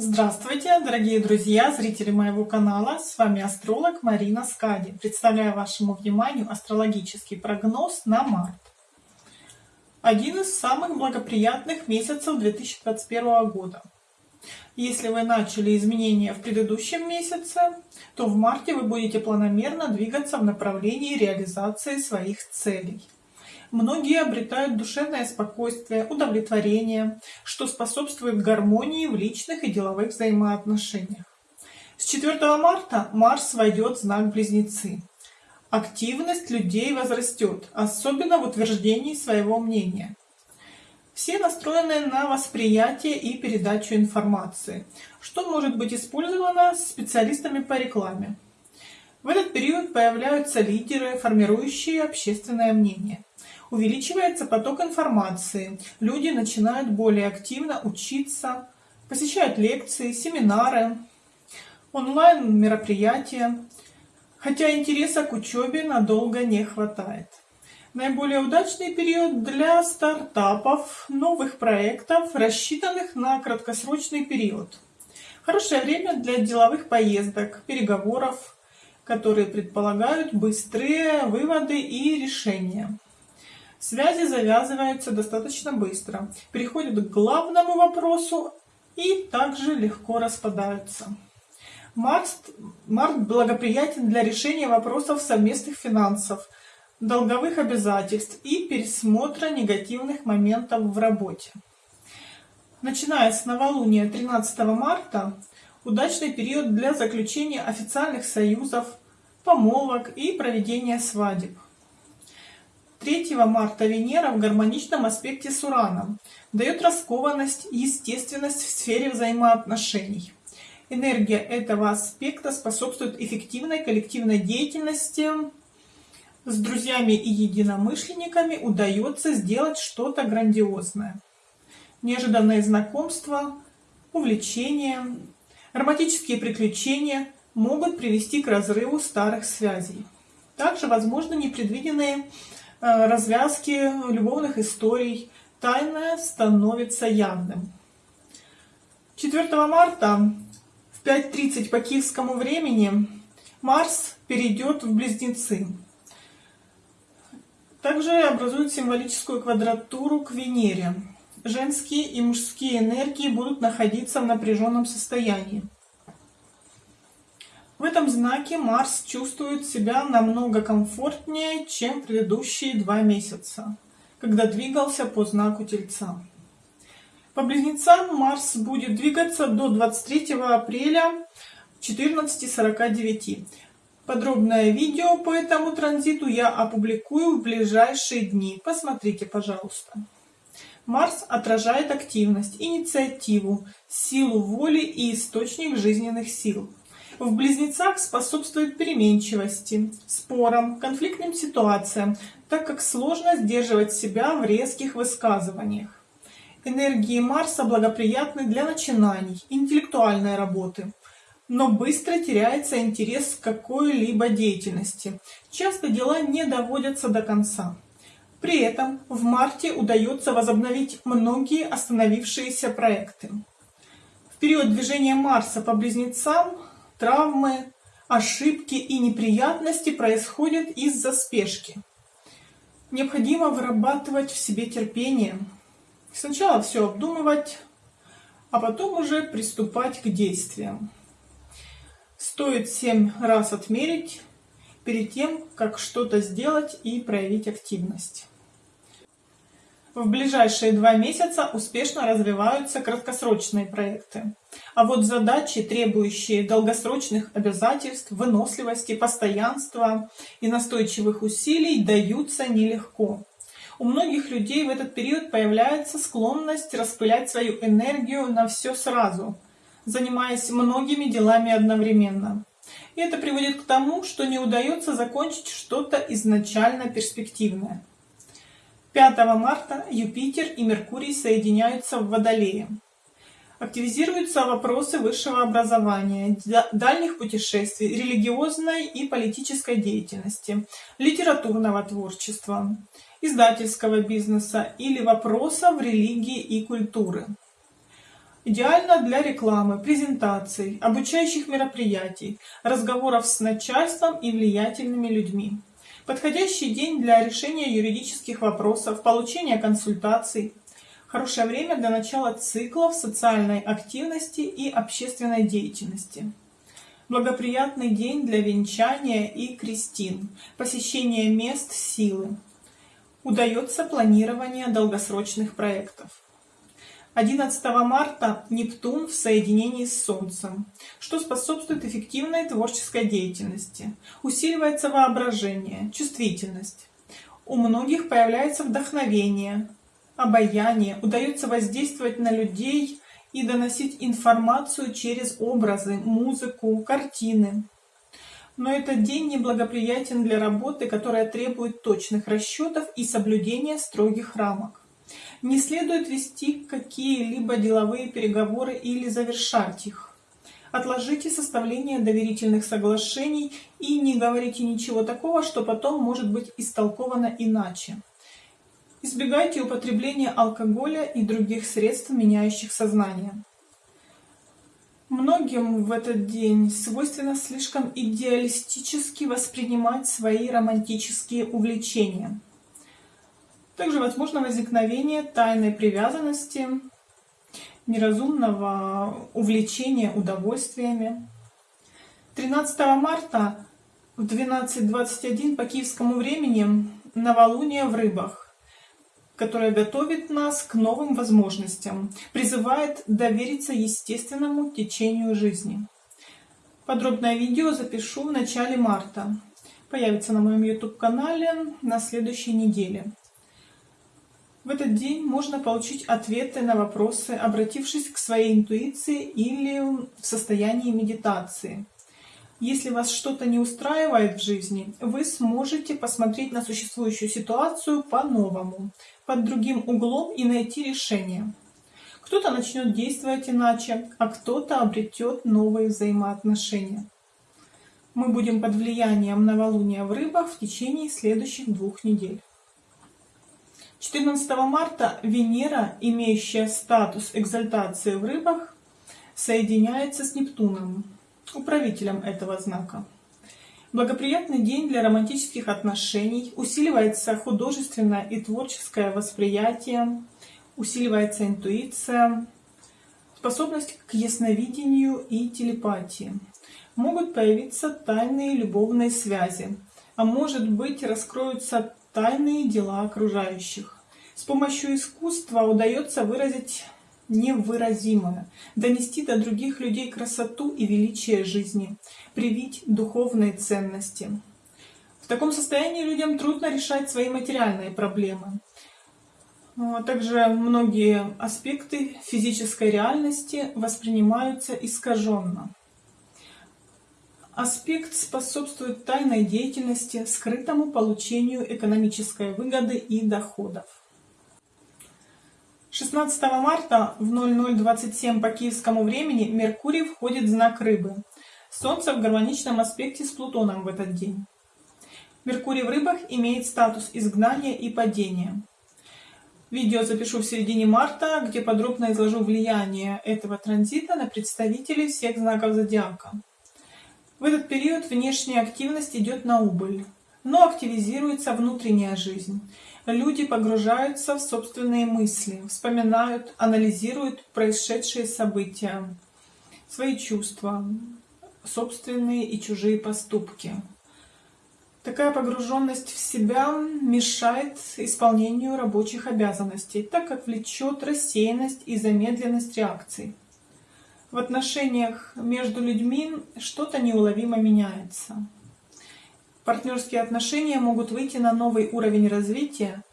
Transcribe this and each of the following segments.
Здравствуйте, дорогие друзья, зрители моего канала. С вами астролог Марина Скади. Представляю вашему вниманию астрологический прогноз на март. Один из самых благоприятных месяцев 2021 года. Если вы начали изменения в предыдущем месяце, то в марте вы будете планомерно двигаться в направлении реализации своих целей. Многие обретают душевное спокойствие, удовлетворение, что способствует гармонии в личных и деловых взаимоотношениях. С 4 марта Марс войдет в знак Близнецы. Активность людей возрастет, особенно в утверждении своего мнения. Все настроены на восприятие и передачу информации, что может быть использовано специалистами по рекламе. В этот период появляются лидеры, формирующие общественное мнение. Увеличивается поток информации, люди начинают более активно учиться, посещают лекции, семинары, онлайн-мероприятия, хотя интереса к учебе надолго не хватает. Наиболее удачный период для стартапов, новых проектов, рассчитанных на краткосрочный период. Хорошее время для деловых поездок, переговоров, которые предполагают быстрые выводы и решения. Связи завязываются достаточно быстро, переходят к главному вопросу и также легко распадаются. Марс, март благоприятен для решения вопросов совместных финансов, долговых обязательств и пересмотра негативных моментов в работе. Начиная с новолуния 13 марта, удачный период для заключения официальных союзов, помолвок и проведения свадеб. 3 марта Венера в гармоничном аспекте с Ураном дает раскованность и естественность в сфере взаимоотношений. Энергия этого аспекта способствует эффективной коллективной деятельности. С друзьями и единомышленниками удается сделать что-то грандиозное. Неожиданные знакомства, увлечения, романтические приключения могут привести к разрыву старых связей. Также возможны непредвиденные развязки любовных историй тайное становится явным. 4 марта в 5.30 по киевскому времени Марс перейдет в Близнецы. Также образует символическую квадратуру к Венере. Женские и мужские энергии будут находиться в напряженном состоянии. В этом знаке Марс чувствует себя намного комфортнее, чем предыдущие два месяца, когда двигался по знаку Тельца. По близнецам Марс будет двигаться до 23 апреля 14.49. Подробное видео по этому транзиту я опубликую в ближайшие дни. Посмотрите, пожалуйста. Марс отражает активность, инициативу, силу воли и источник жизненных сил в близнецах способствует переменчивости, спорам, конфликтным ситуациям, так как сложно сдерживать себя в резких высказываниях. Энергии Марса благоприятны для начинаний, интеллектуальной работы, но быстро теряется интерес к какой-либо деятельности. Часто дела не доводятся до конца. При этом в марте удается возобновить многие остановившиеся проекты. В период движения Марса по близнецам Травмы, ошибки и неприятности происходят из-за спешки. Необходимо вырабатывать в себе терпение. Сначала все обдумывать, а потом уже приступать к действиям. Стоит семь раз отмерить перед тем, как что-то сделать и проявить активность. В ближайшие два месяца успешно развиваются краткосрочные проекты. А вот задачи, требующие долгосрочных обязательств, выносливости, постоянства и настойчивых усилий, даются нелегко. У многих людей в этот период появляется склонность распылять свою энергию на все сразу, занимаясь многими делами одновременно. И это приводит к тому, что не удается закончить что-то изначально перспективное. 5 марта Юпитер и Меркурий соединяются в Водолее. Активизируются вопросы высшего образования, дальних путешествий, религиозной и политической деятельности, литературного творчества, издательского бизнеса или вопросов религии и культуры. Идеально для рекламы, презентаций, обучающих мероприятий, разговоров с начальством и влиятельными людьми. Подходящий день для решения юридических вопросов, получения консультаций. Хорошее время для начала циклов социальной активности и общественной деятельности. Благоприятный день для венчания и крестин, посещения мест силы. Удается планирование долгосрочных проектов. 11 марта Нептун в соединении с Солнцем, что способствует эффективной творческой деятельности. Усиливается воображение, чувствительность. У многих появляется вдохновение, обаяние, удается воздействовать на людей и доносить информацию через образы, музыку, картины. Но этот день неблагоприятен для работы, которая требует точных расчетов и соблюдения строгих рамок. Не следует вести какие-либо деловые переговоры или завершать их. Отложите составление доверительных соглашений и не говорите ничего такого, что потом может быть истолковано иначе. Избегайте употребления алкоголя и других средств, меняющих сознание. Многим в этот день свойственно слишком идеалистически воспринимать свои романтические увлечения. Также возможно возникновение тайной привязанности, неразумного увлечения удовольствиями. 13 марта в 12.21 по киевскому времени новолуние в рыбах, которое готовит нас к новым возможностям, призывает довериться естественному течению жизни. Подробное видео запишу в начале марта. Появится на моем YouTube-канале на следующей неделе. В этот день можно получить ответы на вопросы, обратившись к своей интуиции или в состоянии медитации. Если вас что-то не устраивает в жизни, вы сможете посмотреть на существующую ситуацию по-новому, под другим углом и найти решение. Кто-то начнет действовать иначе, а кто-то обретет новые взаимоотношения. Мы будем под влиянием новолуния в рыбах в течение следующих двух недель. 14 марта Венера, имеющая статус экзальтации в рыбах, соединяется с Нептуном, управителем этого знака. Благоприятный день для романтических отношений, усиливается художественное и творческое восприятие, усиливается интуиция, способность к ясновидению и телепатии. Могут появиться тайные любовные связи, а может быть раскроются тайные дела окружающих. С помощью искусства удается выразить невыразимое, донести до других людей красоту и величие жизни, привить духовные ценности. В таком состоянии людям трудно решать свои материальные проблемы. А также многие аспекты физической реальности воспринимаются искаженно. Аспект способствует тайной деятельности, скрытому получению экономической выгоды и доходов. 16 марта в 0027 по киевскому времени Меркурий входит в знак Рыбы. Солнце в гармоничном аспекте с Плутоном в этот день. Меркурий в Рыбах имеет статус изгнания и падения. Видео запишу в середине марта, где подробно изложу влияние этого транзита на представителей всех знаков зодиака. В этот период внешняя активность идет на убыль, но активизируется внутренняя жизнь. Люди погружаются в собственные мысли, вспоминают, анализируют происшедшие события, свои чувства, собственные и чужие поступки. Такая погруженность в себя мешает исполнению рабочих обязанностей, так как влечет рассеянность и замедленность реакций в отношениях между людьми что-то неуловимо меняется. Партнерские отношения могут выйти на новый уровень развития,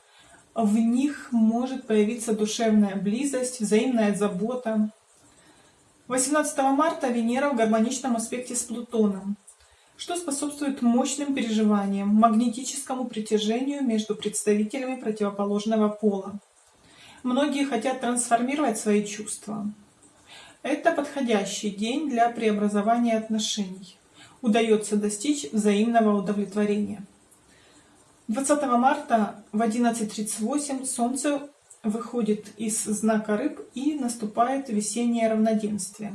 в них может появиться душевная близость, взаимная забота. 18 марта Венера в гармоничном аспекте с Плутоном, что способствует мощным переживаниям, магнетическому притяжению между представителями противоположного пола. Многие хотят трансформировать свои чувства, это подходящий день для преобразования отношений. Удается достичь взаимного удовлетворения. 20 марта в 11.38 Солнце выходит из знака рыб и наступает весеннее равноденствие.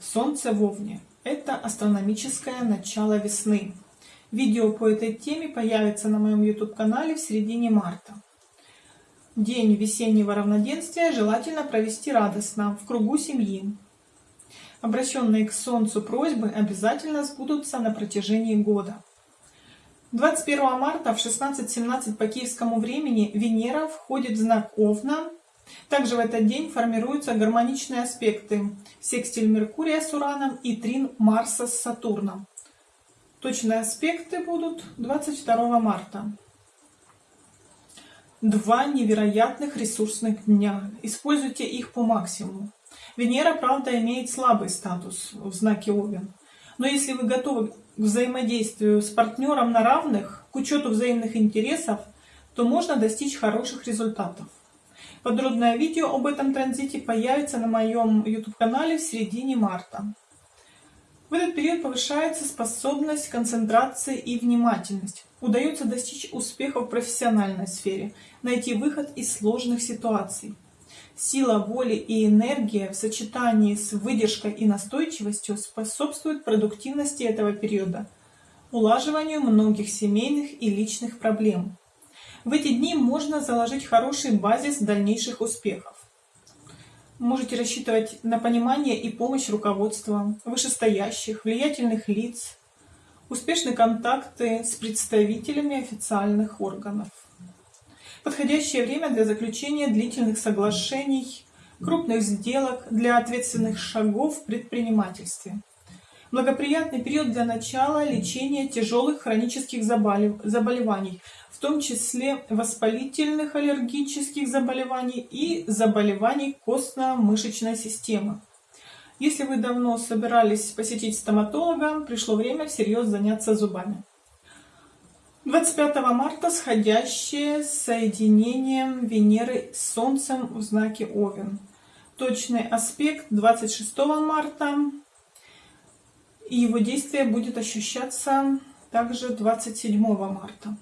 Солнце в Овне – это астрономическое начало весны. Видео по этой теме появится на моем YouTube-канале в середине марта. День весеннего равноденствия желательно провести радостно, в кругу семьи. Обращенные к Солнцу просьбы обязательно сбудутся на протяжении года. 21 марта в 16.17 по киевскому времени Венера входит в знак Овна. Также в этот день формируются гармоничные аспекты секстиль Меркурия с Ураном и трин Марса с Сатурном. Точные аспекты будут 22 марта. Два невероятных ресурсных дня. Используйте их по максимуму. Венера, правда, имеет слабый статус в знаке Овен. Но если вы готовы к взаимодействию с партнером на равных, к учету взаимных интересов, то можно достичь хороших результатов. Подробное видео об этом транзите появится на моем YouTube-канале в середине марта. В этот период повышается способность концентрации и внимательность. Удается достичь успеха в профессиональной сфере, найти выход из сложных ситуаций. Сила воли и энергия в сочетании с выдержкой и настойчивостью способствуют продуктивности этого периода, улаживанию многих семейных и личных проблем. В эти дни можно заложить хороший базис дальнейших успехов. Можете рассчитывать на понимание и помощь руководства, вышестоящих, влиятельных лиц, успешные контакты с представителями официальных органов. Подходящее время для заключения длительных соглашений, крупных сделок, для ответственных шагов в предпринимательстве. Благоприятный период для начала лечения тяжелых хронических заболеваний, в том числе воспалительных аллергических заболеваний и заболеваний костно-мышечной системы. Если вы давно собирались посетить стоматолога, пришло время всерьез заняться зубами. 25 марта сходящее с соединением Венеры с Солнцем в знаке Овен. Точный аспект 26 марта. И его действие будет ощущаться также 27 марта.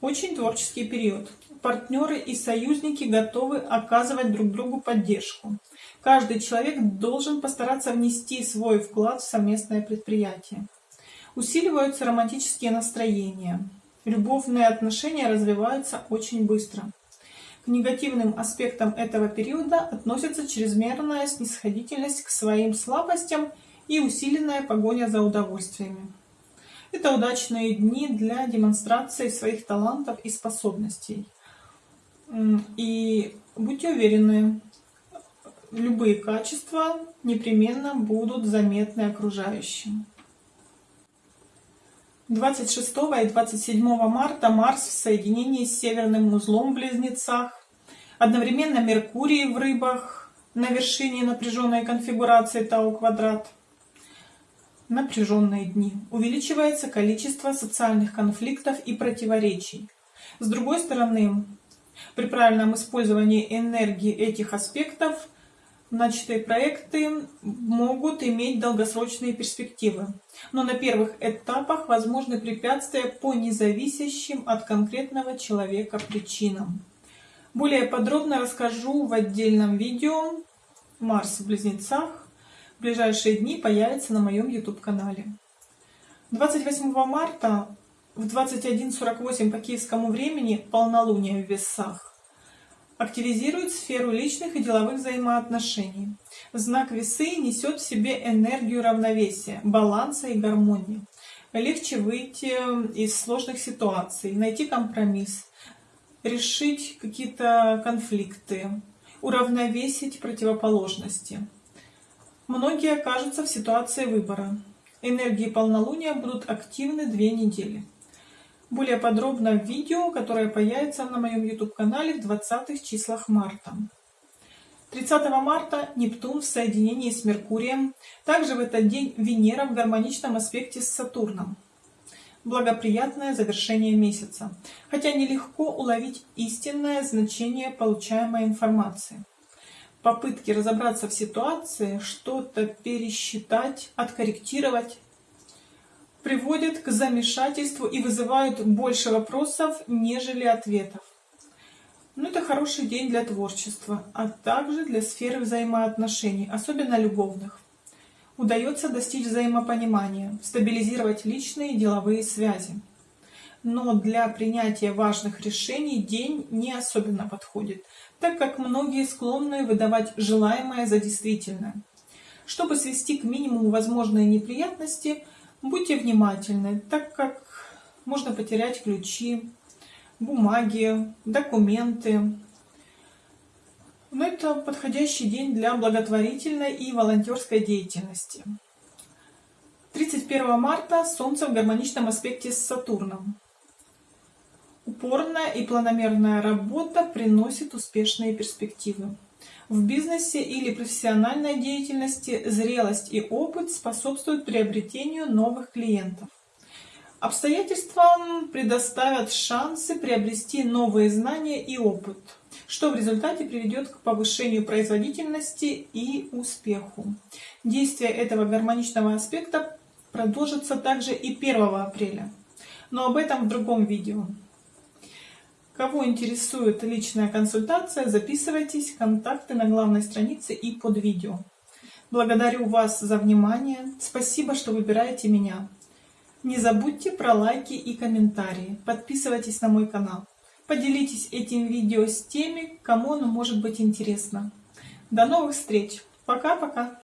Очень творческий период. Партнеры и союзники готовы оказывать друг другу поддержку. Каждый человек должен постараться внести свой вклад в совместное предприятие. Усиливаются романтические настроения. Любовные отношения развиваются очень быстро. К негативным аспектам этого периода относятся чрезмерная снисходительность к своим слабостям и усиленная погоня за удовольствиями. Это удачные дни для демонстрации своих талантов и способностей. И будьте уверены, любые качества непременно будут заметны окружающим. 26 и 27 марта Марс в соединении с северным узлом в Близнецах, одновременно Меркурий в Рыбах на вершине напряженной конфигурации Тау квадрат. Напряженные дни. Увеличивается количество социальных конфликтов и противоречий. С другой стороны, при правильном использовании энергии этих аспектов – начатые проекты могут иметь долгосрочные перспективы, но на первых этапах возможны препятствия по независящим от конкретного человека причинам. Более подробно расскажу в отдельном видео «Марс в Близнецах». В ближайшие дни появится на моем YouTube-канале. 28 марта в 21.48 по киевскому времени полнолуние в Весах активизирует сферу личных и деловых взаимоотношений. Знак весы несет в себе энергию равновесия, баланса и гармонии. Легче выйти из сложных ситуаций, найти компромисс, решить какие-то конфликты, уравновесить противоположности. Многие окажутся в ситуации выбора. Энергии полнолуния будут активны две недели. Более подробно в видео, которое появится на моем YouTube-канале в 20 числах марта. 30 марта Нептун в соединении с Меркурием. Также в этот день Венера в гармоничном аспекте с Сатурном. Благоприятное завершение месяца. Хотя нелегко уловить истинное значение получаемой информации. Попытки разобраться в ситуации, что-то пересчитать, откорректировать приводят к замешательству и вызывают больше вопросов, нежели ответов. Но это хороший день для творчества, а также для сферы взаимоотношений, особенно любовных. Удается достичь взаимопонимания, стабилизировать личные и деловые связи. Но для принятия важных решений день не особенно подходит, так как многие склонны выдавать желаемое за действительное. Чтобы свести к минимуму возможные неприятности, будьте внимательны, так как можно потерять ключи, бумаги, документы. Но это подходящий день для благотворительной и волонтерской деятельности. 31 марта Солнце в гармоничном аспекте с Сатурном. Упорная и планомерная работа приносит успешные перспективы. В бизнесе или профессиональной деятельности зрелость и опыт способствуют приобретению новых клиентов. Обстоятельствам предоставят шансы приобрести новые знания и опыт, что в результате приведет к повышению производительности и успеху. Действие этого гармоничного аспекта продолжится также и 1 апреля, но об этом в другом видео. Кого интересует личная консультация, записывайтесь, контакты на главной странице и под видео. Благодарю вас за внимание, спасибо, что выбираете меня. Не забудьте про лайки и комментарии, подписывайтесь на мой канал. Поделитесь этим видео с теми, кому оно может быть интересно. До новых встреч! Пока-пока!